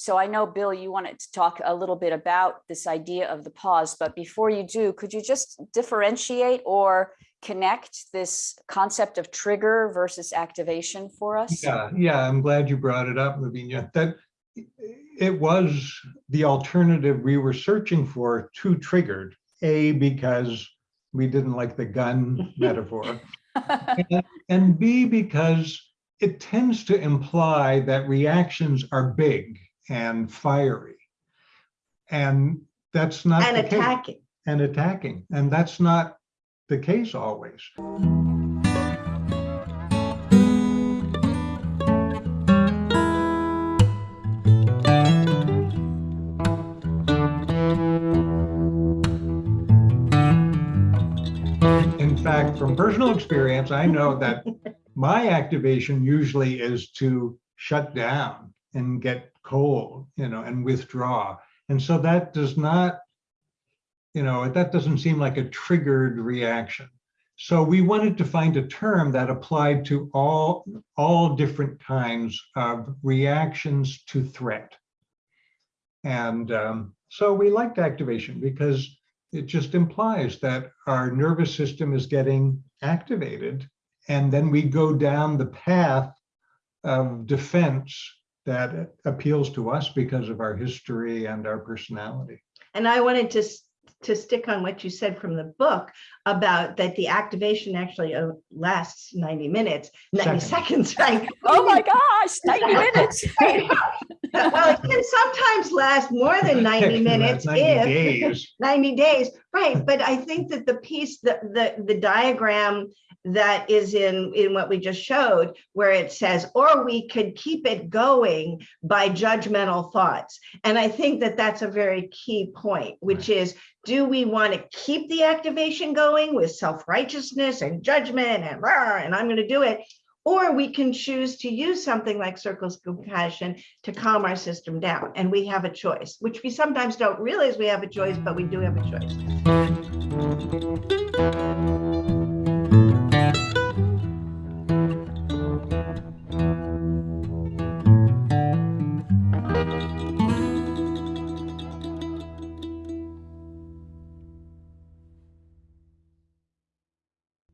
So I know, Bill, you wanted to talk a little bit about this idea of the pause, but before you do, could you just differentiate or connect this concept of trigger versus activation for us? Yeah, yeah, I'm glad you brought it up, Lavinia. That it was the alternative we were searching for to triggered. A, because we didn't like the gun metaphor. and- And B, because it tends to imply that reactions are big and fiery. And that's not And the case. attacking. And attacking, and that's not the case always. In fact, from personal experience, I know that my activation usually is to shut down and get cold, you know, and withdraw. And so that does not, you know, that doesn't seem like a triggered reaction. So we wanted to find a term that applied to all, all different kinds of reactions to threat. And um, so we liked activation because it just implies that our nervous system is getting activated. And then we go down the path of defense that appeals to us because of our history and our personality. And I wanted to, to stick on what you said from the book about that the activation actually uh, lasts 90 minutes, 90 Seconds. seconds, right? Oh my gosh, 90 minutes. Right. Well, it can sometimes last more than 90 minutes 90 if, days. 90 days, right? But I think that the piece, the, the, the diagram that is in, in what we just showed, where it says, or we could keep it going by judgmental thoughts. And I think that that's a very key point, which is, do we want to keep the activation going with self-righteousness and judgment and, "Rah, and I'm going to do it? Or we can choose to use something like circles of compassion to calm our system down. And we have a choice, which we sometimes don't realize we have a choice, but we do have a choice.